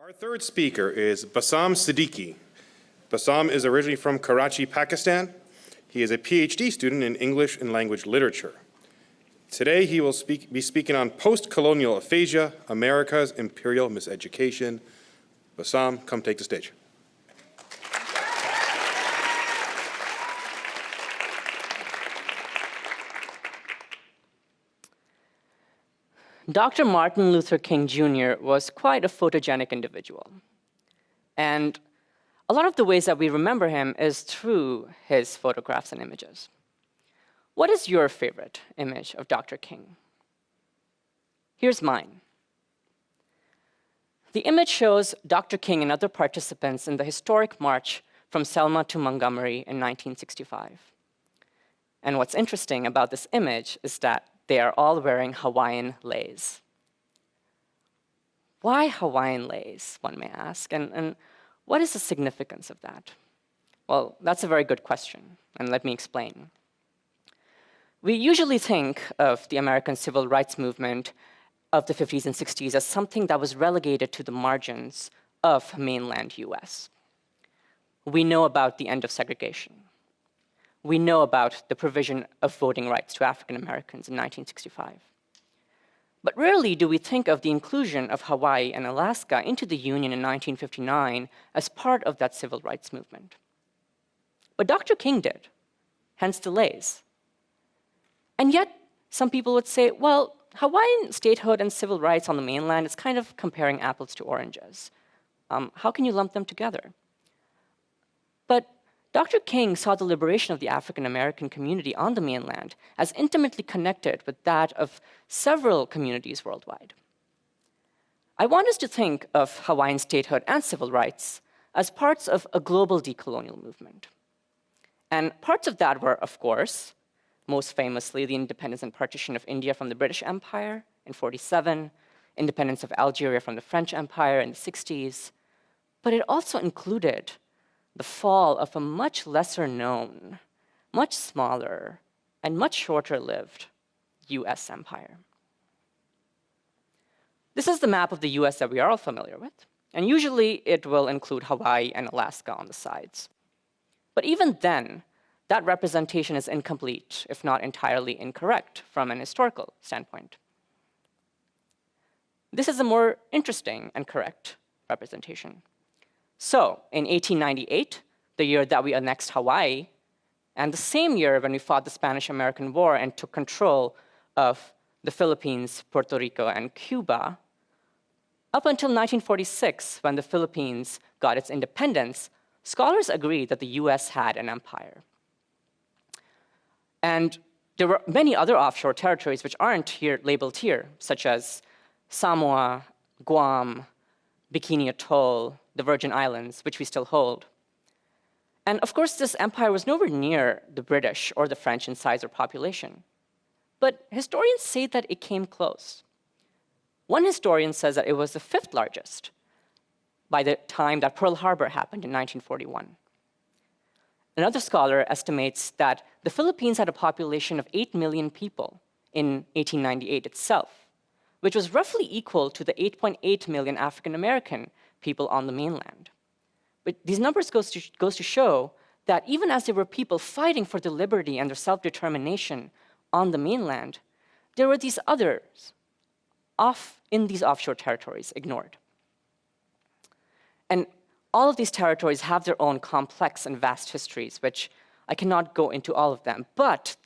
Our third speaker is Bassam Siddiqui. Bassam is originally from Karachi, Pakistan. He is a PhD student in English and language literature. Today he will speak, be speaking on post-colonial aphasia, America's imperial miseducation. Bassam, come take the stage. Dr. Martin Luther King Jr. was quite a photogenic individual. And a lot of the ways that we remember him is through his photographs and images. What is your favorite image of Dr. King? Here's mine. The image shows Dr. King and other participants in the historic march from Selma to Montgomery in 1965. And what's interesting about this image is that they are all wearing Hawaiian leis. Why Hawaiian leis, one may ask, and, and what is the significance of that? Well, that's a very good question, and let me explain. We usually think of the American civil rights movement of the 50s and 60s as something that was relegated to the margins of mainland US. We know about the end of segregation we know about the provision of voting rights to African Americans in 1965. But rarely do we think of the inclusion of Hawaii and Alaska into the Union in 1959 as part of that civil rights movement. But Dr. King did, hence the leis. And yet, some people would say, well, Hawaiian statehood and civil rights on the mainland is kind of comparing apples to oranges. Um, how can you lump them together? But Dr. King saw the liberation of the African American community on the mainland as intimately connected with that of several communities worldwide. I want us to think of Hawaiian statehood and civil rights as parts of a global decolonial movement. And parts of that were, of course, most famously, the independence and partition of India from the British Empire in 47, independence of Algeria from the French Empire in the 60s, but it also included the fall of a much lesser known, much smaller, and much shorter lived US empire. This is the map of the US that we are all familiar with, and usually it will include Hawaii and Alaska on the sides. But even then, that representation is incomplete, if not entirely incorrect, from an historical standpoint. This is a more interesting and correct representation. So in 1898, the year that we annexed Hawaii, and the same year when we fought the Spanish-American War and took control of the Philippines, Puerto Rico, and Cuba, up until 1946, when the Philippines got its independence, scholars agreed that the US had an empire. And there were many other offshore territories which aren't here labeled here, such as Samoa, Guam, Bikini Atoll, the Virgin Islands, which we still hold. And of course, this empire was nowhere near the British or the French in size or population. But historians say that it came close. One historian says that it was the fifth largest by the time that Pearl Harbor happened in 1941. Another scholar estimates that the Philippines had a population of 8 million people in 1898 itself, which was roughly equal to the 8.8 .8 million African American people on the mainland. But these numbers goes to, goes to show that even as there were people fighting for their liberty and their self-determination on the mainland, there were these others off in these offshore territories ignored. And all of these territories have their own complex and vast histories, which I cannot go into all of them, but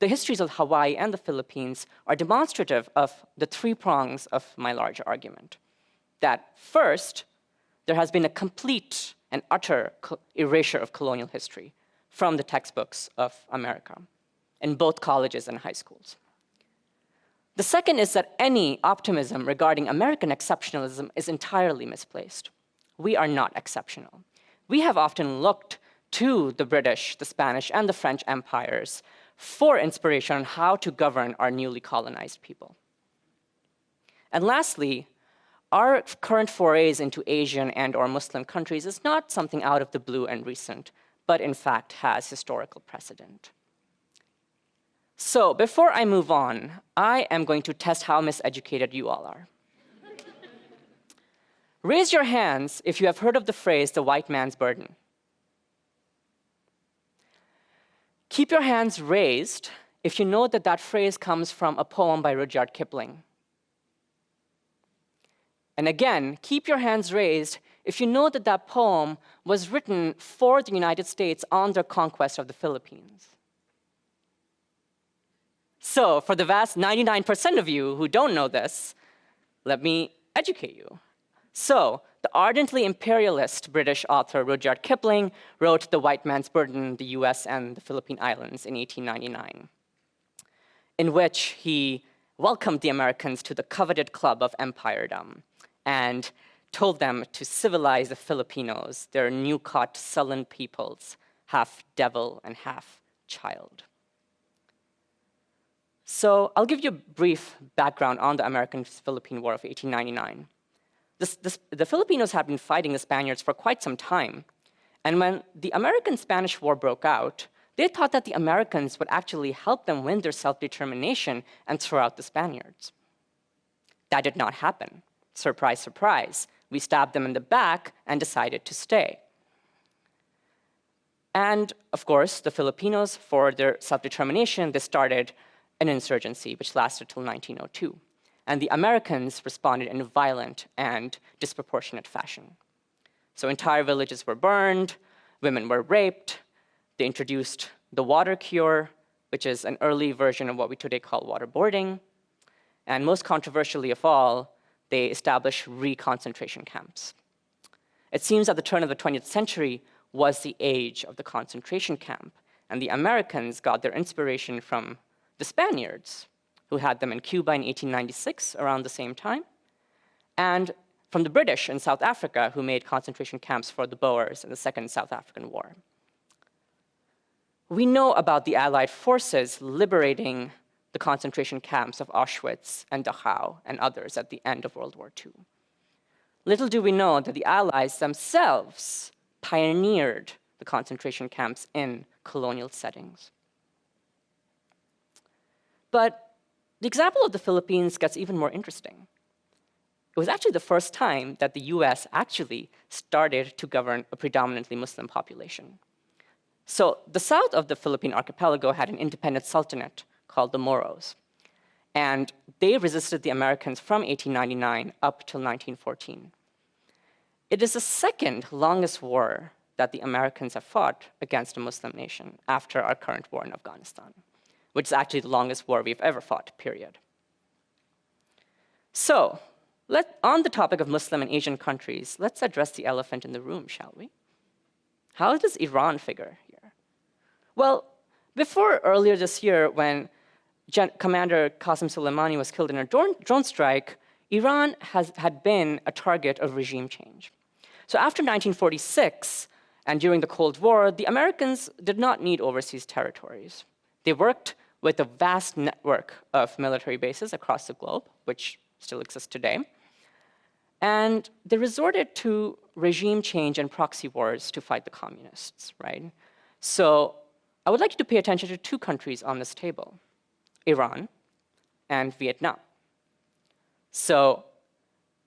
the histories of Hawaii and the Philippines are demonstrative of the three prongs of my larger argument. That first, there has been a complete and utter erasure of colonial history from the textbooks of America in both colleges and high schools. The second is that any optimism regarding American exceptionalism is entirely misplaced. We are not exceptional. We have often looked to the British, the Spanish, and the French empires for inspiration on how to govern our newly colonized people. And lastly, our current forays into Asian and or Muslim countries is not something out of the blue and recent, but in fact has historical precedent. So before I move on, I am going to test how miseducated you all are. Raise your hands if you have heard of the phrase, the white man's burden. Keep your hands raised if you know that that phrase comes from a poem by Rudyard Kipling. And again, keep your hands raised if you know that that poem was written for the United States on their conquest of the Philippines. So for the vast 99% of you who don't know this, let me educate you. So the ardently imperialist British author Rudyard Kipling wrote The White Man's Burden, the US and the Philippine Islands in 1899, in which he welcomed the Americans to the coveted club of empiredom and told them to civilize the Filipinos, their new-caught sullen peoples, half devil and half child. So I'll give you a brief background on the American-Philippine War of 1899. This, this, the Filipinos had been fighting the Spaniards for quite some time. And when the American-Spanish War broke out, they thought that the Americans would actually help them win their self-determination and throw out the Spaniards. That did not happen. Surprise, surprise. We stabbed them in the back and decided to stay. And of course, the Filipinos, for their self-determination, they started an insurgency, which lasted till 1902. And the Americans responded in a violent and disproportionate fashion. So entire villages were burned, women were raped, they introduced the water cure, which is an early version of what we today call waterboarding. And most controversially of all, they established re-concentration camps. It seems that the turn of the 20th century was the age of the concentration camp, and the Americans got their inspiration from the Spaniards, who had them in Cuba in 1896, around the same time, and from the British in South Africa, who made concentration camps for the Boers in the Second South African War. We know about the Allied forces liberating the concentration camps of Auschwitz and Dachau and others at the end of World War II. Little do we know that the Allies themselves pioneered the concentration camps in colonial settings. But the example of the Philippines gets even more interesting. It was actually the first time that the US actually started to govern a predominantly Muslim population. So the south of the Philippine archipelago had an independent sultanate called the Moros. And they resisted the Americans from 1899 up till 1914. It is the second longest war that the Americans have fought against a Muslim nation after our current war in Afghanistan which is actually the longest war we've ever fought, period. So, let, on the topic of Muslim and Asian countries, let's address the elephant in the room, shall we? How does Iran figure here? Well, before earlier this year, when Gen Commander Qasem Soleimani was killed in a drone, drone strike, Iran has, had been a target of regime change. So after 1946, and during the Cold War, the Americans did not need overseas territories. They worked with a vast network of military bases across the globe, which still exists today. And they resorted to regime change and proxy wars to fight the communists, right? So I would like you to pay attention to two countries on this table, Iran and Vietnam. So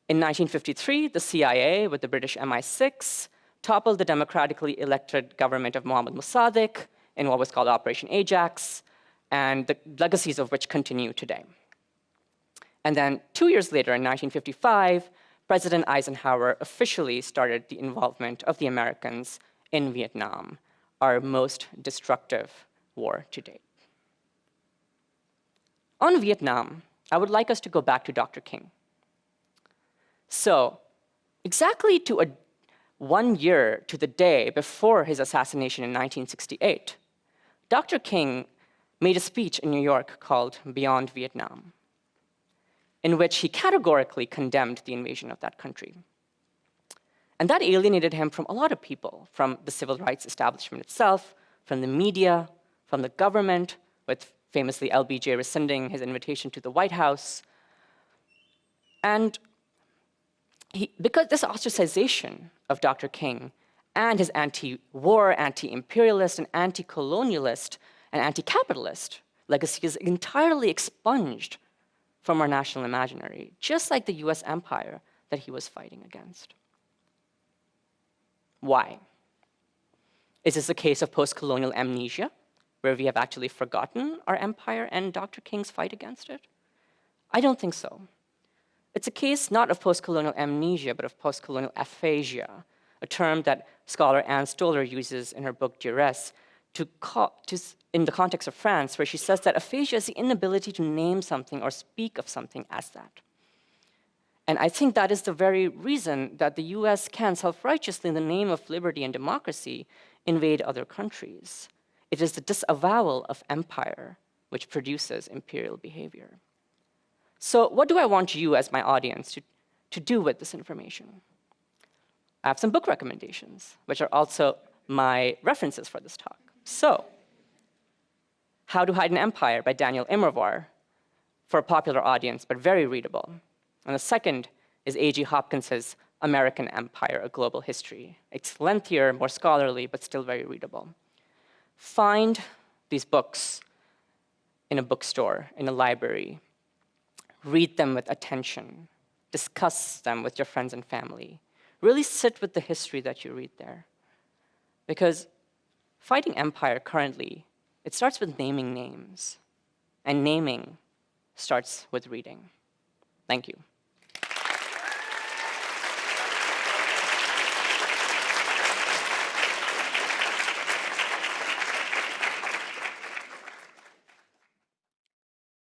in 1953, the CIA with the British MI6 toppled the democratically elected government of Mohammad Mossadegh in what was called Operation Ajax, and the legacies of which continue today. And then two years later, in 1955, President Eisenhower officially started the involvement of the Americans in Vietnam, our most destructive war to date. On Vietnam, I would like us to go back to Dr. King. So, exactly to a, one year to the day before his assassination in 1968, Dr. King made a speech in New York called Beyond Vietnam, in which he categorically condemned the invasion of that country. And that alienated him from a lot of people, from the civil rights establishment itself, from the media, from the government, with famously LBJ rescinding his invitation to the White House. And he, because this ostracization of Dr. King and his anti-war, anti-imperialist, and anti-colonialist and anti-capitalist legacy is entirely expunged from our national imaginary, just like the US empire that he was fighting against. Why? Is this a case of post-colonial amnesia, where we have actually forgotten our empire and Dr. King's fight against it? I don't think so. It's a case not of post-colonial amnesia, but of post-colonial aphasia, a term that scholar Ann Stoler uses in her book Duress to, to, in the context of France, where she says that aphasia is the inability to name something or speak of something as that. And I think that is the very reason that the US can self-righteously, in the name of liberty and democracy, invade other countries. It is the disavowal of empire which produces imperial behavior. So what do I want you as my audience to, to do with this information? I have some book recommendations, which are also my references for this talk. So, How to Hide an Empire by Daniel Immerwahr, for a popular audience, but very readable. And the second is A.G. Hopkins's American Empire, A Global History. It's lengthier, more scholarly, but still very readable. Find these books in a bookstore, in a library. Read them with attention. Discuss them with your friends and family. Really sit with the history that you read there. Because fighting empire currently, it starts with naming names. And naming starts with reading. Thank you.